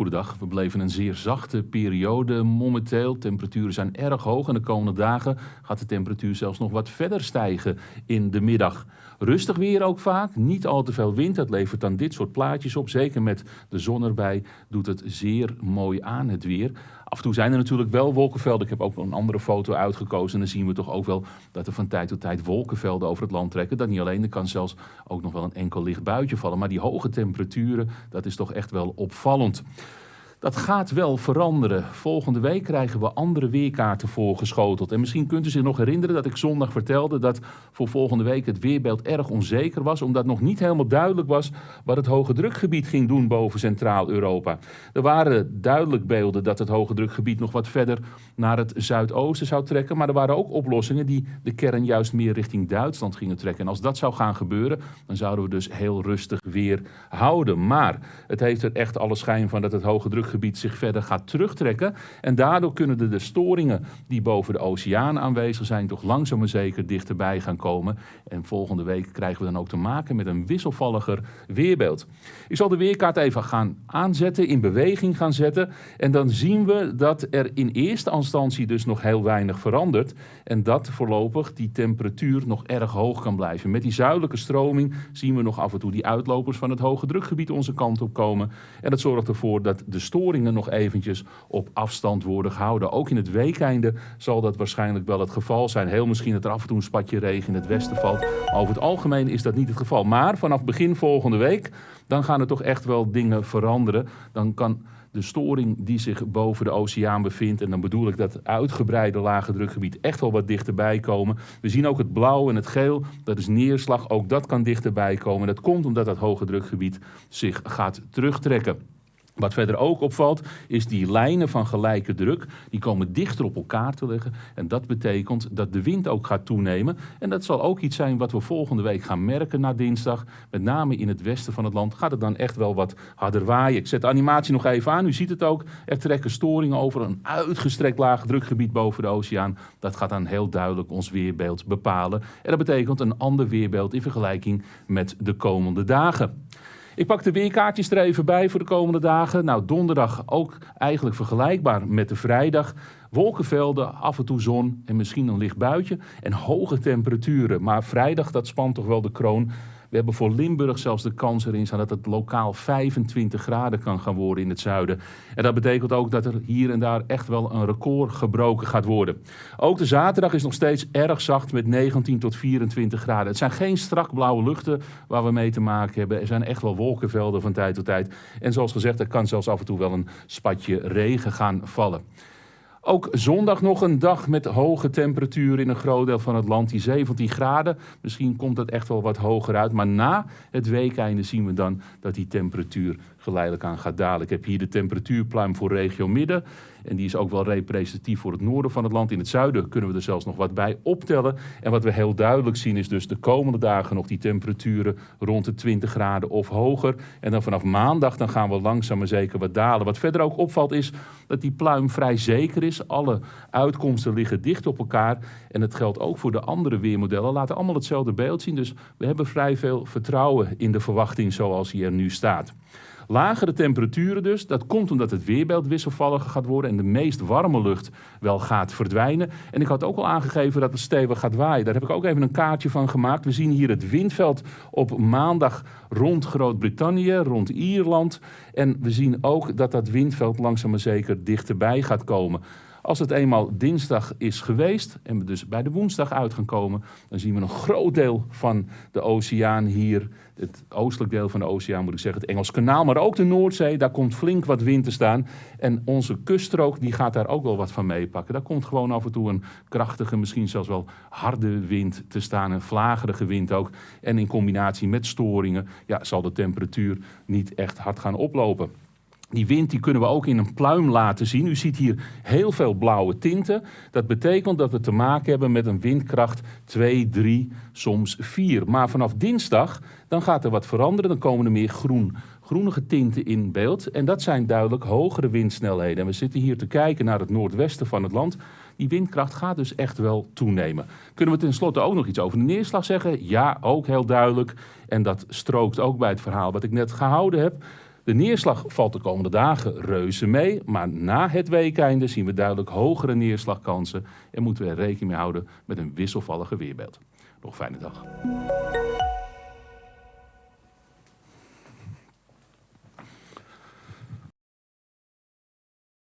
Goedendag, we beleven een zeer zachte periode momenteel. Temperaturen zijn erg hoog en de komende dagen gaat de temperatuur zelfs nog wat verder stijgen in de middag. Rustig weer ook vaak, niet al te veel wind. Dat levert dan dit soort plaatjes op. Zeker met de zon erbij doet het zeer mooi aan het weer. Af en toe zijn er natuurlijk wel wolkenvelden. Ik heb ook een andere foto uitgekozen. En dan zien we toch ook wel dat er van tijd tot tijd wolkenvelden over het land trekken. Dat niet alleen, er kan zelfs ook nog wel een enkel licht buitje vallen. Maar die hoge temperaturen, dat is toch echt wel opvallend. Dat gaat wel veranderen. Volgende week krijgen we andere weerkaarten voorgeschoteld. En misschien kunt u zich nog herinneren dat ik zondag vertelde dat voor volgende week het weerbeeld erg onzeker was, omdat nog niet helemaal duidelijk was wat het hoge drukgebied ging doen boven Centraal-Europa. Er waren duidelijk beelden dat het hoge drukgebied nog wat verder naar het zuidoosten zou trekken, maar er waren ook oplossingen die de kern juist meer richting Duitsland gingen trekken. En als dat zou gaan gebeuren, dan zouden we dus heel rustig weer houden. Maar het heeft er echt alle schijn van dat het hoge druk gebied zich verder gaat terugtrekken. En daardoor kunnen de, de storingen die boven de oceaan aanwezig zijn, toch langzaam maar zeker dichterbij gaan komen. En volgende week krijgen we dan ook te maken met een wisselvalliger weerbeeld. Ik zal de weerkaart even gaan aanzetten, in beweging gaan zetten. En dan zien we dat er in eerste instantie dus nog heel weinig verandert. En dat voorlopig die temperatuur nog erg hoog kan blijven. Met die zuidelijke stroming zien we nog af en toe die uitlopers van het hoge drukgebied onze kant op komen. En dat zorgt ervoor dat de storing storingen nog eventjes op afstand worden gehouden. Ook in het weekeinde zal dat waarschijnlijk wel het geval zijn. Heel misschien dat er af en toe een spatje regen in het westen valt. over het algemeen is dat niet het geval. Maar vanaf begin volgende week, dan gaan er toch echt wel dingen veranderen. Dan kan de storing die zich boven de oceaan bevindt. En dan bedoel ik dat uitgebreide lage drukgebied echt wel wat dichterbij komen. We zien ook het blauw en het geel, dat is neerslag. Ook dat kan dichterbij komen. Dat komt omdat dat hoge drukgebied zich gaat terugtrekken. Wat verder ook opvalt, is die lijnen van gelijke druk, die komen dichter op elkaar te liggen. En dat betekent dat de wind ook gaat toenemen. En dat zal ook iets zijn wat we volgende week gaan merken na dinsdag. Met name in het westen van het land gaat het dan echt wel wat harder waaien. Ik zet de animatie nog even aan, u ziet het ook. Er trekken storingen over een uitgestrekt laag drukgebied boven de oceaan. Dat gaat dan heel duidelijk ons weerbeeld bepalen. En dat betekent een ander weerbeeld in vergelijking met de komende dagen. Ik pak de weerkaartjes er even bij voor de komende dagen. Nou, donderdag ook eigenlijk vergelijkbaar met de vrijdag. Wolkenvelden, af en toe zon en misschien een licht buitje. En hoge temperaturen. Maar vrijdag, dat spant toch wel de kroon. We hebben voor Limburg zelfs de kans erin staan dat het lokaal 25 graden kan gaan worden in het zuiden. En dat betekent ook dat er hier en daar echt wel een record gebroken gaat worden. Ook de zaterdag is nog steeds erg zacht met 19 tot 24 graden. Het zijn geen strak blauwe luchten waar we mee te maken hebben. Er zijn echt wel wolkenvelden van tijd tot tijd. En zoals gezegd, er kan zelfs af en toe wel een spatje regen gaan vallen. Ook zondag nog een dag met hoge temperaturen in een groot deel van het land. Die 17 graden. Misschien komt dat echt wel wat hoger uit. Maar na het weekeinde zien we dan dat die temperatuur geleidelijk aan gaat dalen. Ik heb hier de temperatuurpluim voor regio Midden. En die is ook wel representatief voor het noorden van het land. In het zuiden kunnen we er zelfs nog wat bij optellen. En wat we heel duidelijk zien is dus de komende dagen nog die temperaturen rond de 20 graden of hoger. En dan vanaf maandag dan gaan we langzaam maar zeker wat dalen. Wat verder ook opvalt is dat die pluim vrij zeker is. Alle uitkomsten liggen dicht op elkaar. En het geldt ook voor de andere weermodellen. Laten allemaal hetzelfde beeld zien. Dus we hebben vrij veel vertrouwen in de verwachting zoals die er nu staat. Lagere temperaturen dus, dat komt omdat het weerbeeld wisselvalliger gaat worden en de meest warme lucht wel gaat verdwijnen. En ik had ook al aangegeven dat het stevig gaat waaien. Daar heb ik ook even een kaartje van gemaakt. We zien hier het windveld op maandag rond Groot-Brittannië, rond Ierland. En we zien ook dat dat windveld langzaam maar zeker dichterbij gaat komen. Als het eenmaal dinsdag is geweest en we dus bij de woensdag uit gaan komen, dan zien we een groot deel van de oceaan hier, het oostelijk deel van de oceaan moet ik zeggen, het Engels kanaal, maar ook de Noordzee, daar komt flink wat wind te staan. En onze kuststrook die gaat daar ook wel wat van meepakken. Daar komt gewoon af en toe een krachtige, misschien zelfs wel harde wind te staan, een vlagerige wind ook. En in combinatie met storingen ja, zal de temperatuur niet echt hard gaan oplopen. Die wind die kunnen we ook in een pluim laten zien. U ziet hier heel veel blauwe tinten. Dat betekent dat we te maken hebben met een windkracht 2, 3, soms 4. Maar vanaf dinsdag dan gaat er wat veranderen. Dan komen er meer groen, groenige tinten in beeld. En dat zijn duidelijk hogere windsnelheden. En we zitten hier te kijken naar het noordwesten van het land. Die windkracht gaat dus echt wel toenemen. Kunnen we tenslotte ook nog iets over de neerslag zeggen? Ja, ook heel duidelijk. En dat strookt ook bij het verhaal wat ik net gehouden heb. De neerslag valt de komende dagen reuze mee, maar na het weekeinde zien we duidelijk hogere neerslagkansen en moeten we er rekening mee houden met een wisselvallige weerbeeld. Nog een fijne dag.